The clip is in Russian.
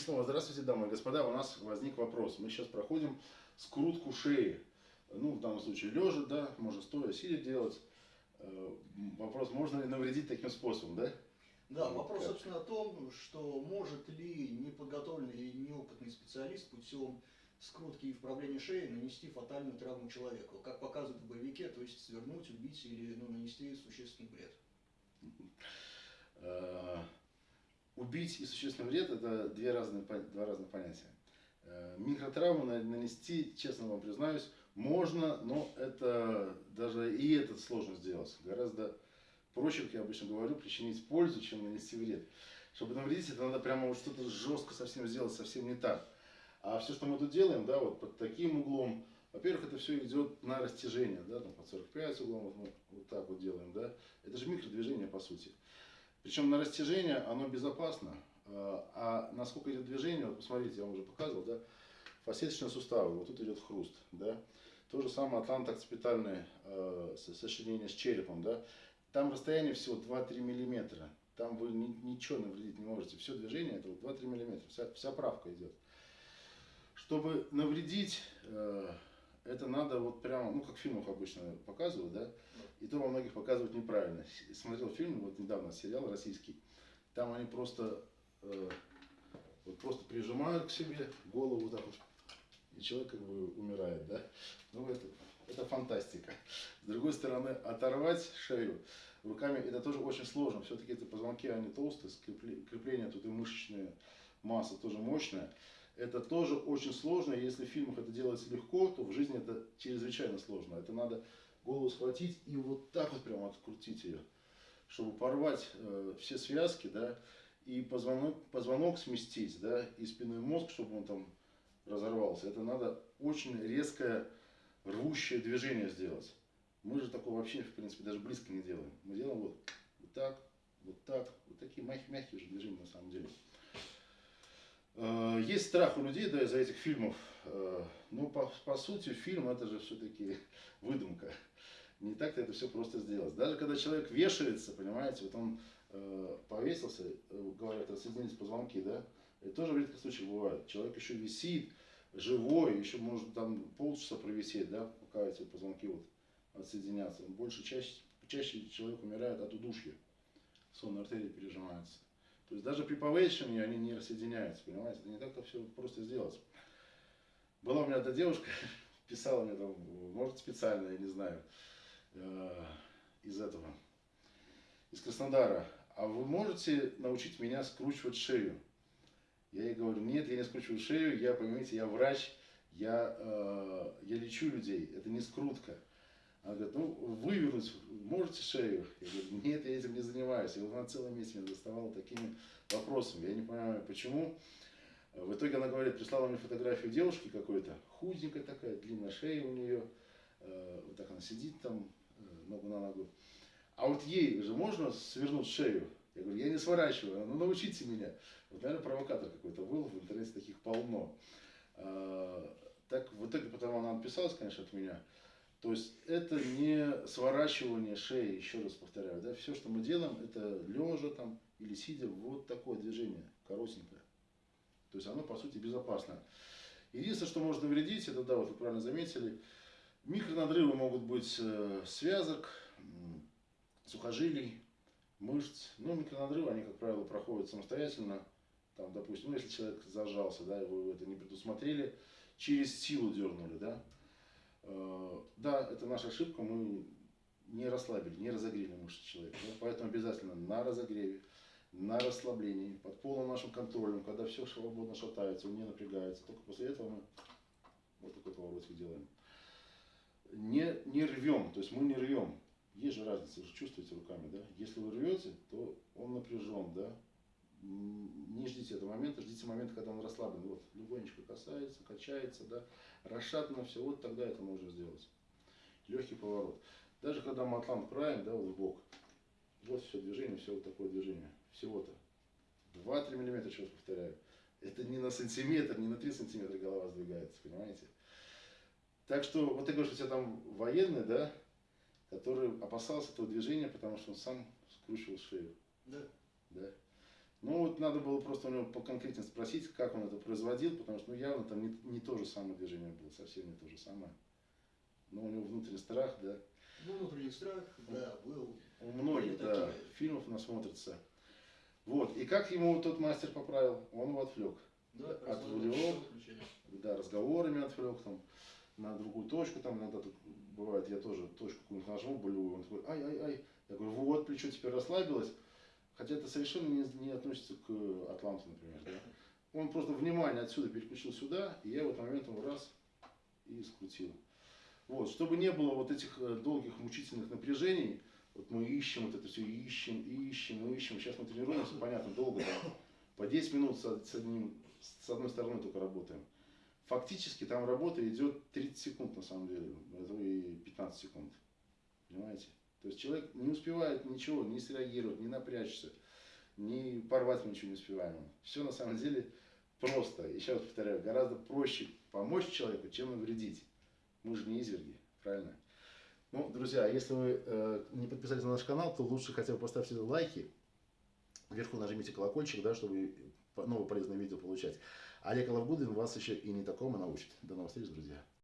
снова здравствуйте, дамы и господа. У нас возник вопрос. Мы сейчас проходим скрутку шеи. Ну, в данном случае лежа, да, можно стоя, сидя делать. Э, вопрос, можно ли навредить таким способом, да? Да, вопрос, собственно, о том, что может ли неподготовленный и неопытный специалист путем скрутки и вправления шеи нанести фатальную травму человеку, как показывают в боевике, то есть свернуть, убить или ну, нанести существенный вред. Убить и существенный вред – это две разные, два разных понятия. Э, микротравму нанести, честно вам признаюсь, можно, но это даже и это сложно сделать. Гораздо проще, как я обычно говорю, причинить пользу, чем нанести вред. Чтобы навредить, это надо прямо вот что-то жестко совсем сделать, совсем не так. А все, что мы тут делаем, да, вот под таким углом, во-первых, это все идет на растяжение, да, там под 45 углом, вот вот так вот делаем, да. Это же микродвижение, по сути. Причем на растяжение оно безопасно, а, а насколько идет движение, вот посмотрите, я вам уже показывал, да, фасеточные суставы, вот тут идет хруст, да. То же самое атлантоокципитальное э, сочленение с черепом, да. Там расстояние всего 2-3 миллиметра. Там вы ни, ничего навредить не можете. Все движение это вот 2-3 миллиметра. Вся, вся правка идет. Чтобы навредить, э, это надо вот прямо, ну как в фильмах обычно показывают, да, и то во многих показывают неправильно. Смотрел фильм, вот недавно сериал российский, там они просто, э, вот просто прижимают к себе голову так вот, и человек как бы умирает, да. Ну это, это фантастика. С другой стороны, оторвать шею руками, это тоже очень сложно. Все-таки эти позвонки, они толстые, крепление тут и мышечная масса тоже мощная. Это тоже очень сложно. Если в фильмах это делается легко, то в жизни это чрезвычайно сложно. Это надо голову схватить и вот так вот прямо открутить ее, чтобы порвать э, все связки, да, и позвонок, позвонок сместить, да, и спинной мозг, чтобы он там разорвался. Это надо очень резкое рвущее движение сделать. Мы же такого вообще, в принципе, даже близко не делаем. Мы делаем вот, вот так, вот так, вот такие мягкие, мягкие же движения на самом деле. Э, есть страх у людей да, из-за этих фильмов. Э, но по, по сути фильм это же все-таки выдумка. Не так-то это все просто сделать. Даже когда человек вешается, понимаете, вот он э, повесился, э, говорят, рассоединились позвонки, да, это тоже в редких случаях бывает. Человек еще висит, живой, еще может там полчаса провисеть, да, пока эти позвонки вот отсоединятся. Больше чаще, чаще человек умирает от удушья, сонные артерии пережимаются. То есть даже при повышении они не рассоединяются, понимаете? Не так-то все просто сделать. Была у меня эта девушка, писала мне там, может специально, я не знаю, э, из этого, из Краснодара. А вы можете научить меня скручивать шею? Я ей говорю, нет, я не скручиваю шею, я, понимаете, я врач, я, э, я лечу людей, это не скрутка. Она говорит, ну, вывернуть можете шею? Я говорю, нет, я этим не занимаюсь. И вот она целый месяц меня доставала такими вопросами. Я не понимаю, почему. В итоге она говорит, прислала мне фотографию девушки какой-то, худенькая такая, длинная шея у нее, э, вот так она сидит там, э, ногу на ногу. А вот ей же можно свернуть шею? Я говорю, я не сворачиваю, ну научите меня. Вот, наверное, провокатор какой-то был, в интернете таких полно. Э, так в итоге потом она отписалась, конечно, от меня. То есть это не сворачивание шеи, еще раз повторяю, да, все, что мы делаем, это лежа там или сидя, вот такое движение, коротенькое. То есть оно, по сути, безопасно. Единственное, что может навредить, это, да, вот вы правильно заметили, микронадрывы могут быть э, связок, сухожилий, мышц. Но микронадрывы, они, как правило, проходят самостоятельно. Там, допустим, ну, если человек зажался, да, вы это не предусмотрели, через силу дернули, да, да, это наша ошибка, мы не расслабили, не разогрели мышцы человека. Да? Поэтому обязательно на разогреве, на расслаблении, под полным нашим контролем, когда все свободно шатается, он не напрягается. Только после этого мы вот такой поворотик делаем. Не, не рвем, то есть мы не рвем. Есть же разница, вы же чувствуете руками, да? Если вы рвете, то он напряжен, да? Не ждите этого момента, ждите момента, когда он расслаблен. Вот, легонечко касается, качается, да, расшатано все, вот тогда это можно сделать. Легкий поворот. Даже когда мы атлант правим, да, вот в бок, вот все движение, все вот такое движение, всего-то. 2-3 миллиметра, еще раз повторяю. Это не на сантиметр, не на 3 сантиметра голова сдвигается, понимаете? Так что, вот ты говоришь, у тебя там военный, да, который опасался этого движения, потому что он сам скручивал шею. Да. Ну вот надо было просто у него поконкретнее спросить, как он это производил, потому что ну, явно там не, не то же самое движение было, совсем не то же самое. Но у него внутренний страх, да. Ну, внутренний страх, да, был. У многих, да, такие. фильмов насмотрится. Вот, и как ему тот мастер поправил? Он его отвлек. Да, Отвлек. Да, разговорами отвлек там на другую точку, там иногда тут бывает, я тоже точку какую-нибудь нажму болевую, он такой, ай-ай-ай, я говорю, вот, плечо теперь расслабилось, хотя это совершенно не, не относится к Атланту, например, да. Он просто внимание отсюда переключил сюда, и я в этот момент раз и скрутил. Вот, чтобы не было вот этих э, долгих мучительных напряжений, вот мы ищем вот это все, ищем, ищем, ищем. Сейчас мы тренируемся, понятно, долго, да, по 10 минут с, одним, с одной стороны только работаем. Фактически там работа идет 30 секунд на самом деле, это и 15 секунд. Понимаете? То есть человек не успевает ничего, не среагировать, не напрячься, не порвать мы ничего не успеваем. Все на самом деле просто. Еще раз повторяю, гораздо проще помочь человеку, чем навредить. Мы же не изверги, правильно? Ну, друзья, если вы э, не подписались на наш канал, то лучше хотя бы поставьте лайки. Вверху нажмите колокольчик, да, чтобы новые полезные видео получать. Олег Лавгудин вас еще и не такому научит. До новых встреч, друзья.